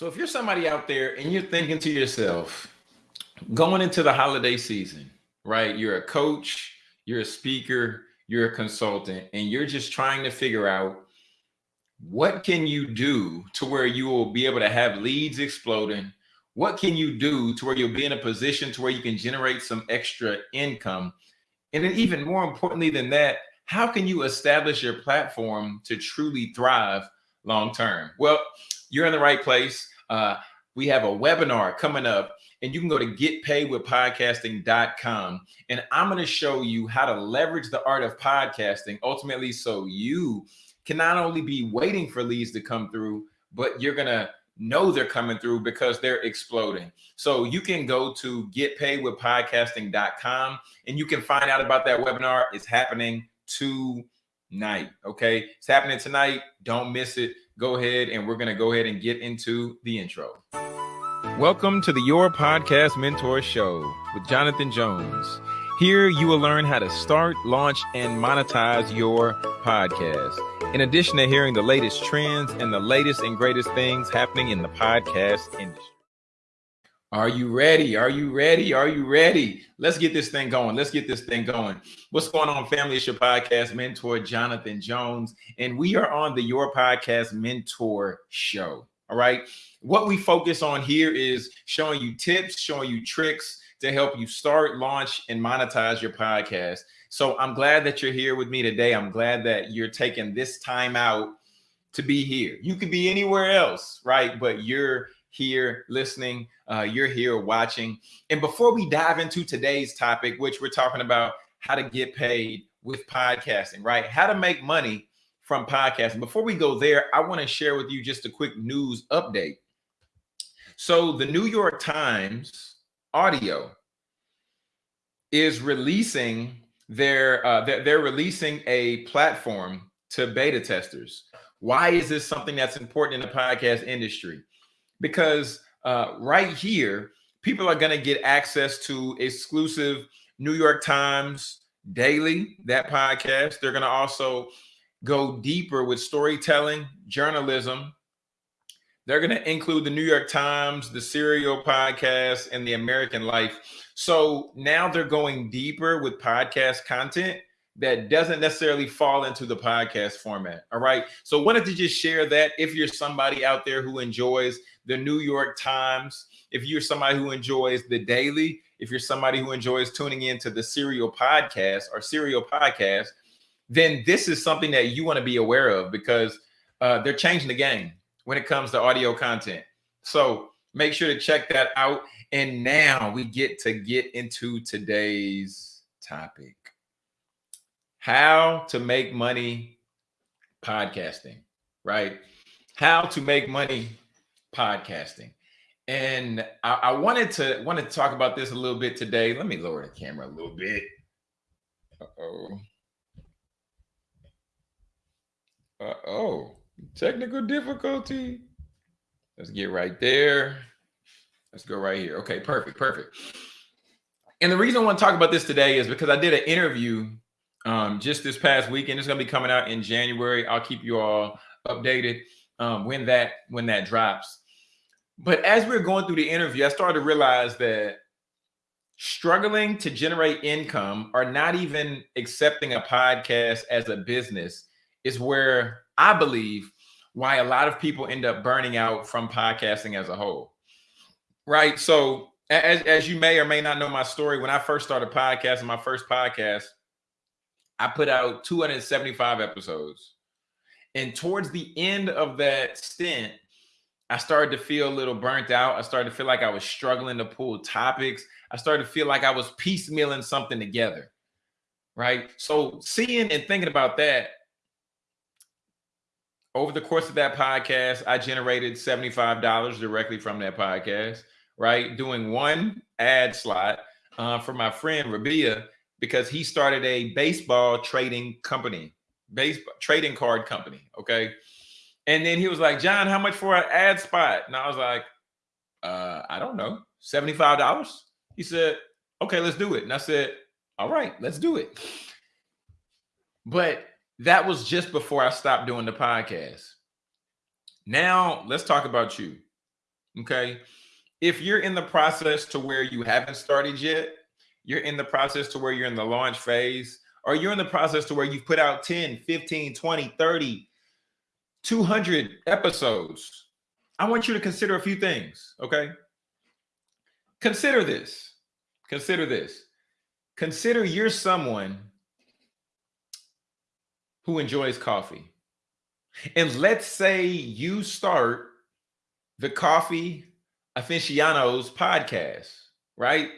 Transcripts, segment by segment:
So if you're somebody out there and you're thinking to yourself, going into the holiday season, right? You're a coach, you're a speaker, you're a consultant, and you're just trying to figure out what can you do to where you will be able to have leads exploding? What can you do to where you'll be in a position to where you can generate some extra income? And then even more importantly than that, how can you establish your platform to truly thrive long term? Well, you're in the right place. Uh, we have a webinar coming up and you can go to getpaidwithpodcasting.com and I'm going to show you how to leverage the art of podcasting ultimately so you can not only be waiting for leads to come through, but you're going to know they're coming through because they're exploding. So you can go to getpaidwithpodcasting.com and you can find out about that webinar. It's happening tonight. Okay. It's happening tonight. Don't miss it. Go ahead and we're going to go ahead and get into the intro. Welcome to the Your Podcast Mentor Show with Jonathan Jones. Here you will learn how to start, launch, and monetize your podcast. In addition to hearing the latest trends and the latest and greatest things happening in the podcast industry. Are you ready? Are you ready? Are you ready? Let's get this thing going. Let's get this thing going. What's going on, family? It's your podcast mentor, Jonathan Jones, and we are on the Your Podcast Mentor Show. All right. What we focus on here is showing you tips, showing you tricks to help you start, launch, and monetize your podcast. So I'm glad that you're here with me today. I'm glad that you're taking this time out to be here. You could be anywhere else, right? But you're here listening, uh, you're here watching. And before we dive into today's topic, which we're talking about how to get paid with podcasting, right? How to make money from podcasting. Before we go there, I want to share with you just a quick news update. So the New York Times audio is releasing their uh, they're, they're releasing a platform to beta testers. Why is this something that's important in the podcast industry? Because uh, right here, people are going to get access to exclusive New York Times Daily, that podcast. They're going to also go deeper with storytelling, journalism, they're going to include the New York Times, the Serial podcast, and the American Life. So now they're going deeper with podcast content that doesn't necessarily fall into the podcast format. All right. So wanted to just share that if you're somebody out there who enjoys the New York Times, if you're somebody who enjoys the daily, if you're somebody who enjoys tuning into the serial podcast or serial podcast, then this is something that you want to be aware of because uh, they're changing the game when it comes to audio content. So make sure to check that out. And now we get to get into today's topic how to make money podcasting, right? How to make money podcasting. And I, I, wanted to wanted to talk about this a little bit today. Let me lower the camera a little bit. Uh-oh. Uh-oh. Technical difficulty. Let's get right there. Let's go right here. Okay, perfect, perfect. And the reason I want to talk about this today is because I did an interview um, just this past weekend. It's going to be coming out in January. I'll keep you all updated um, when that when that drops. But as we are going through the interview, I started to realize that struggling to generate income or not even accepting a podcast as a business is where I believe why a lot of people end up burning out from podcasting as a whole. Right. So, as, as you may or may not know my story, when I first started podcasting, my first podcast, I put out 275 episodes. And towards the end of that stint, I started to feel a little burnt out. I started to feel like I was struggling to pull topics. I started to feel like I was piecemealing something together. Right. So, seeing and thinking about that, over the course of that podcast, I generated $75 directly from that podcast, right? Doing one ad slot uh, for my friend Rabia because he started a baseball trading company, baseball trading card company. Okay. And then he was like, John, how much for an ad spot? And I was like, uh, I don't know, $75. He said, okay, let's do it. And I said, all right, let's do it. But that was just before I stopped doing the podcast. Now let's talk about you. Okay. If you're in the process to where you haven't started yet, you're in the process to where you're in the launch phase, or you're in the process to where you've put out 10, 15, 20, 30, 200 episodes, I want you to consider a few things. Okay. Consider this. Consider this. Consider you're someone who enjoys coffee. And let's say you start the Coffee Aficionados podcast, right?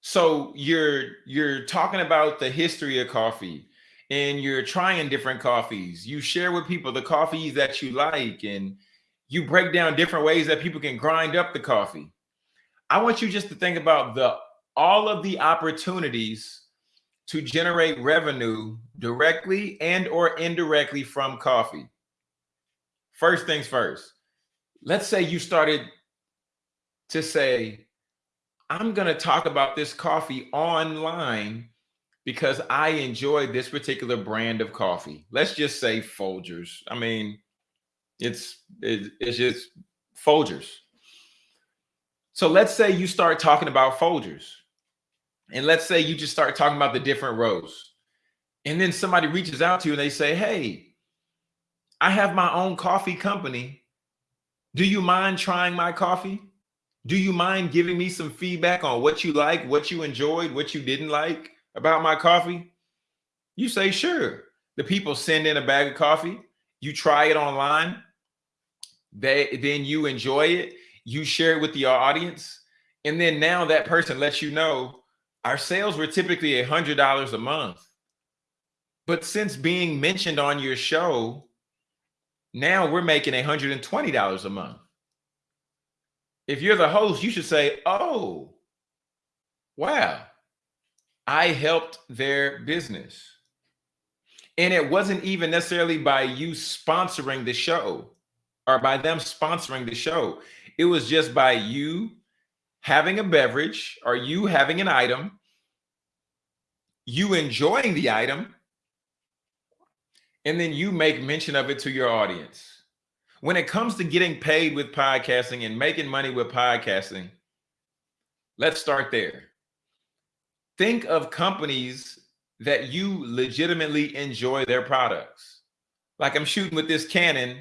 So you're you're talking about the history of coffee and you're trying different coffees. You share with people the coffees that you like and you break down different ways that people can grind up the coffee. I want you just to think about the all of the opportunities to generate revenue directly and or indirectly from coffee. First things first. Let's say you started to say, I'm going to talk about this coffee online because I enjoy this particular brand of coffee. Let's just say Folgers. I mean, it's it's just Folgers. So let's say you start talking about Folgers. And let's say you just start talking about the different rows. And then somebody reaches out to you and they say, Hey, I have my own coffee company. Do you mind trying my coffee? Do you mind giving me some feedback on what you like, what you enjoyed, what you didn't like about my coffee? You say, Sure. The people send in a bag of coffee. You try it online. They then you enjoy it. You share it with the audience. And then now that person lets you know our sales were typically a hundred dollars a month. But since being mentioned on your show, now we're making a hundred and twenty dollars a month. If you're the host, you should say, "Oh, wow, I helped their business," and it wasn't even necessarily by you sponsoring the show or by them sponsoring the show. It was just by you having a beverage or you having an item, you enjoying the item, and then you make mention of it to your audience. When it comes to getting paid with podcasting and making money with podcasting, let's start there. Think of companies that you legitimately enjoy their products. Like I'm shooting with this Canon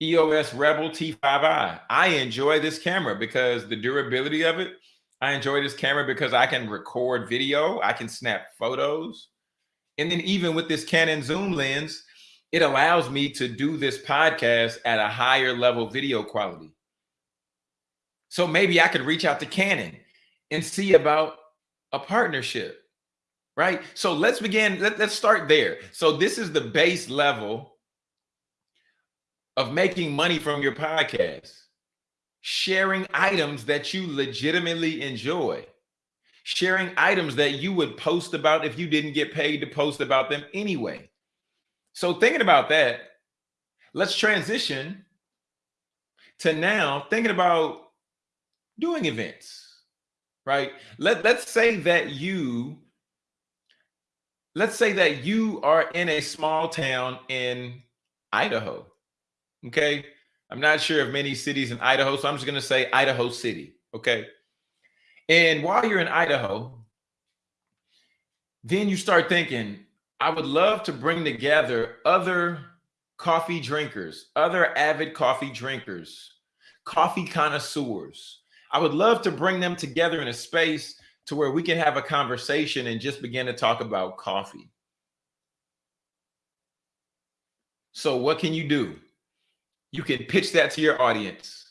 EOS Rebel T5i. I enjoy this camera because the durability of it. I enjoy this camera because I can record video, I can snap photos. And then even with this Canon zoom lens, it allows me to do this podcast at a higher level video quality. So maybe I could reach out to Canon and see about a partnership, right? So let's begin, let, let's start there. So this is the base level of making money from your podcast, sharing items that you legitimately enjoy, sharing items that you would post about if you didn't get paid to post about them anyway. So, thinking about that, let's transition to now thinking about doing events, right? Let, let's say that you let's say that you are in a small town in Idaho Okay. I'm not sure of many cities in Idaho, so I'm just going to say Idaho City. Okay. And while you're in Idaho, then you start thinking, I would love to bring together other coffee drinkers, other avid coffee drinkers, coffee connoisseurs. I would love to bring them together in a space to where we can have a conversation and just begin to talk about coffee. So, what can you do? you can pitch that to your audience.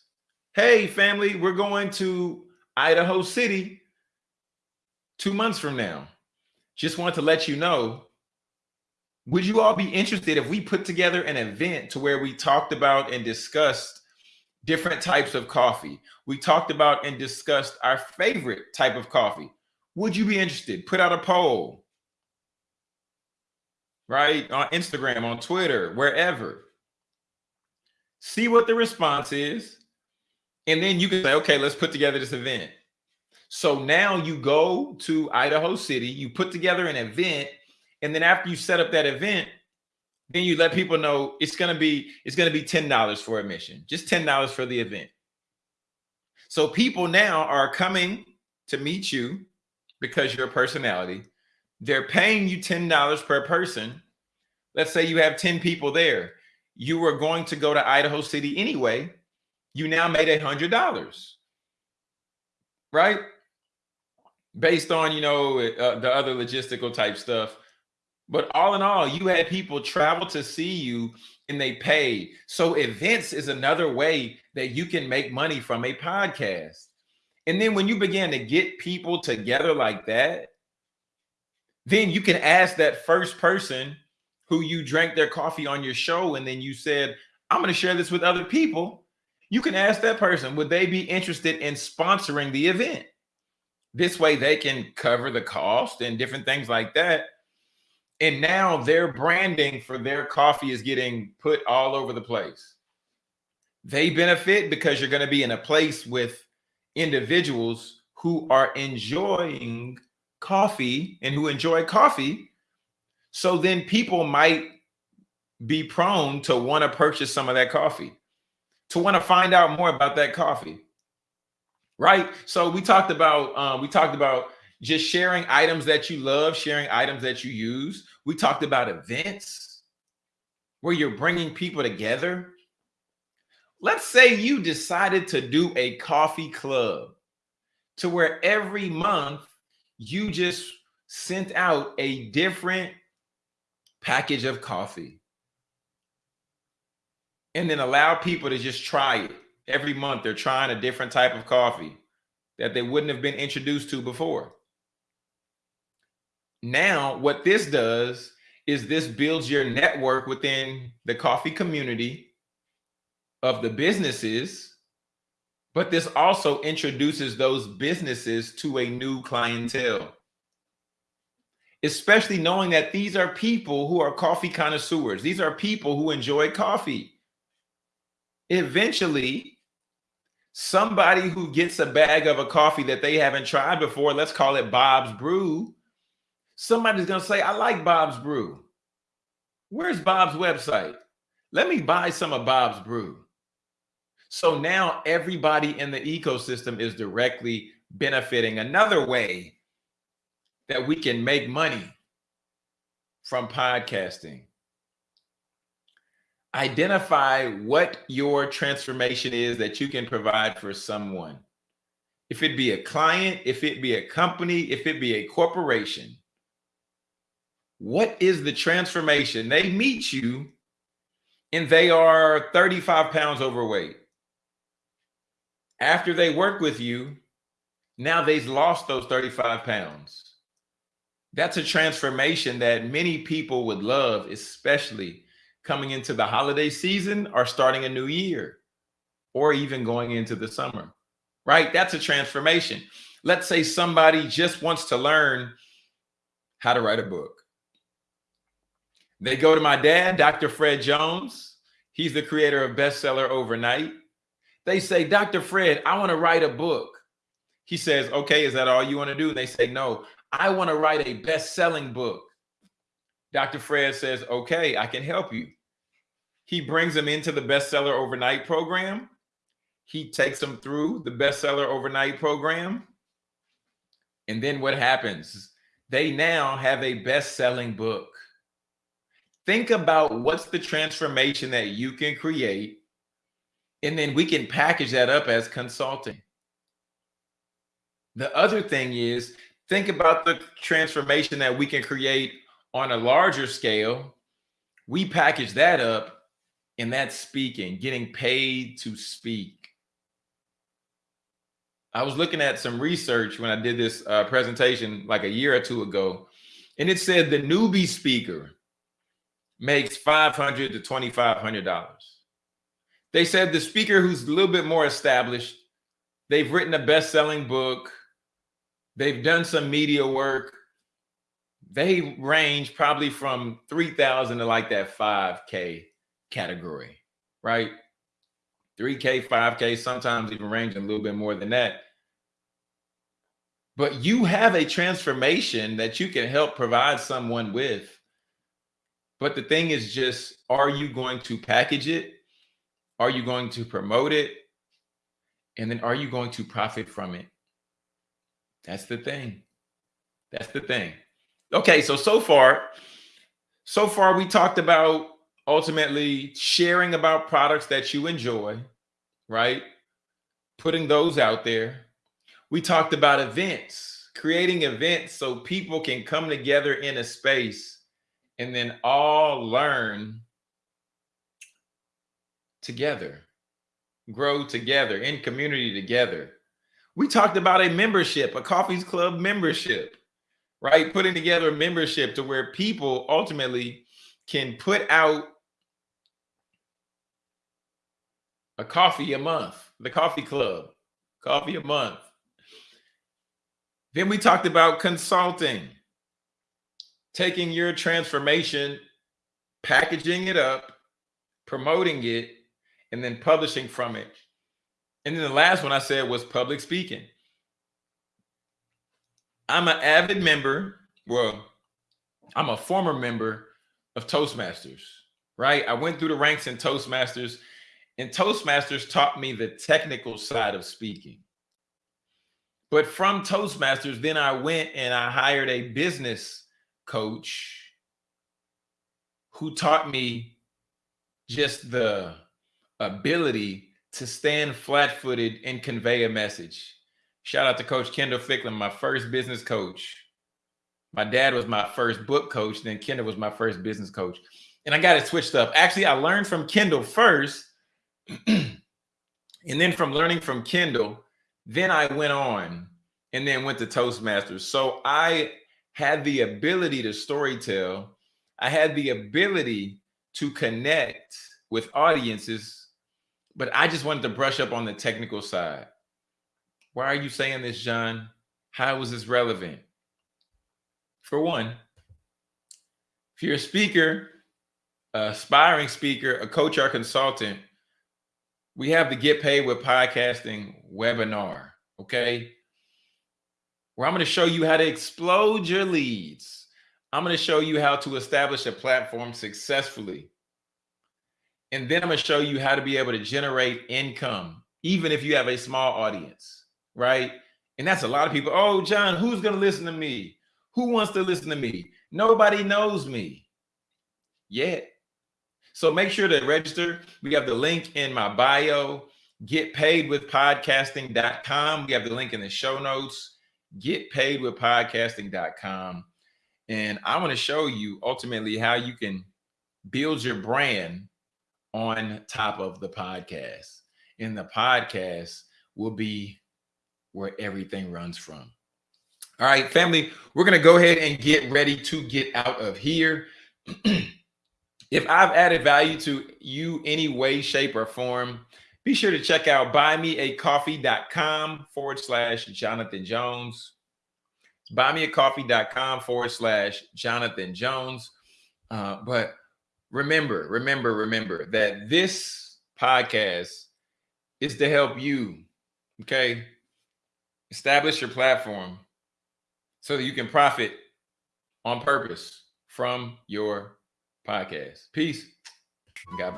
Hey, family, we're going to Idaho City two months from now. Just want to let you know. Would you all be interested if we put together an event to where we talked about and discussed different types of coffee? We talked about and discussed our favorite type of coffee. Would you be interested? Put out a poll, right? On Instagram, on Twitter, wherever see what the response is, and then you can say, okay, let's put together this event. So now you go to Idaho City, you put together an event, and then after you set up that event, then you let people know it's gonna be it's gonna be ten dollars for admission, just ten dollars for the event. So people now are coming to meet you because you're a personality. They're paying you ten dollars per person. Let's say you have ten people there. You were going to go to Idaho City anyway. You now made a hundred dollars, right? Based on you know uh, the other logistical type stuff but all in all, you had people travel to see you and they paid. So events is another way that you can make money from a podcast. And then when you begin to get people together like that, then you can ask that first person who you drank their coffee on your show and then you said, I'm going to share this with other people. You can ask that person, would they be interested in sponsoring the event? This way they can cover the cost and different things like that and now their branding for their coffee is getting put all over the place. They benefit because you're going to be in a place with individuals who are enjoying coffee and who enjoy coffee. So then people might be prone to want to purchase some of that coffee, to want to find out more about that coffee. Right. So we talked about um, we talked about just sharing items that you love, sharing items that you use. We talked about events where you're bringing people together. Let's say you decided to do a coffee club to where every month you just sent out a different package of coffee and then allow people to just try it every month. They're trying a different type of coffee that they wouldn't have been introduced to before. Now, what this does is this builds your network within the coffee community of the businesses, but this also introduces those businesses to a new clientele. Especially knowing that these are people who are coffee connoisseurs. These are people who enjoy coffee. Eventually, somebody who gets a bag of a coffee that they haven't tried before, let's call it Bob's Brew, somebody's going to say, I like Bob's Brew. Where's Bob's website? Let me buy some of Bob's Brew. So now everybody in the ecosystem is directly benefiting. Another way that we can make money from podcasting. Identify what your transformation is that you can provide for someone. If it be a client, if it be a company, if it be a corporation, what is the transformation? They meet you and they are 35 pounds overweight. After they work with you, now they've lost those 35 pounds. That's a transformation that many people would love, especially coming into the holiday season or starting a new year or even going into the summer, right? That's a transformation. Let's say somebody just wants to learn how to write a book they go to my dad, Dr. Fred Jones. He's the creator of Bestseller Overnight. They say, Dr. Fred, I want to write a book. He says, Okay, is that all you want to do? And they say, No, I want to write a best selling book. Dr. Fred says, Okay, I can help you. He brings them into the Bestseller Overnight program. He takes them through the Bestseller Overnight program. And then what happens? They now have a best selling book think about what's the transformation that you can create and then we can package that up as consulting. The other thing is think about the transformation that we can create on a larger scale. We package that up and that's speaking getting paid to speak. I was looking at some research when i did this uh, presentation like a year or two ago and it said the newbie speaker makes $500 to $2,500. They said the speaker who's a little bit more established, they've written a best-selling book, they've done some media work, they range probably from 3,000 to like that 5K category, right? 3K, 5K, sometimes even ranging a little bit more than that. But you have a transformation that you can help provide someone with But the thing is just, are you going to package it? Are you going to promote it? And then are you going to profit from it? That's the thing. That's the thing. Okay, so so far, so far we talked about ultimately sharing about products that you enjoy, right? Putting those out there. We talked about events, creating events so people can come together in a space and then all learn together, grow together in community together. We talked about a membership, a Coffees Club membership, right? Putting together a membership to where people ultimately can put out a coffee a month, the coffee club, coffee a month. Then we talked about consulting, taking your transformation, packaging it up, promoting it, and then publishing from it. And then the last one I said was public speaking. I'm an avid member. Well, I'm a former member of Toastmasters, right? I went through the ranks in Toastmasters, and Toastmasters taught me the technical side of speaking. But from Toastmasters, then I went and I hired a business coach who taught me just the ability to stand flat footed and convey a message. Shout out to Coach Kendall Ficklin, my first business coach. My dad was my first book coach, then Kendall was my first business coach. And I got it switched up. Actually, I learned from Kendall first. and then from learning from Kendall, then I went on and then went to Toastmasters. So I had the ability to storytell. I had the ability to connect with audiences, but I just wanted to brush up on the technical side. Why are you saying this, John? How is this relevant? For one, if you're a speaker, aspiring speaker, a coach or consultant, we have the Get Paid with Podcasting webinar, okay? Where I'm going to show you how to explode your leads. I'm going to show you how to establish a platform successfully. And then I'm going to show you how to be able to generate income, even if you have a small audience, right? And that's a lot of people. Oh, John, who's going to listen to me? Who wants to listen to me? Nobody knows me yet. So make sure to register. We have the link in my bio. Get paid with podcasting.com. We have the link in the show notes. Get paid with podcasting.com. And I want to show you ultimately how you can build your brand on top of the podcast. And the podcast will be where everything runs from. All right, family, we're going to go ahead and get ready to get out of here. if I've added value to you any way, shape, or form, be sure to check out buymeacoffee.com forward slash Jonathan Jones. Buymeacoffee.com forward slash Jonathan Jones. Uh, but remember, remember, remember that this podcast is to help you, okay, establish your platform so that you can profit on purpose from your podcast. Peace. God.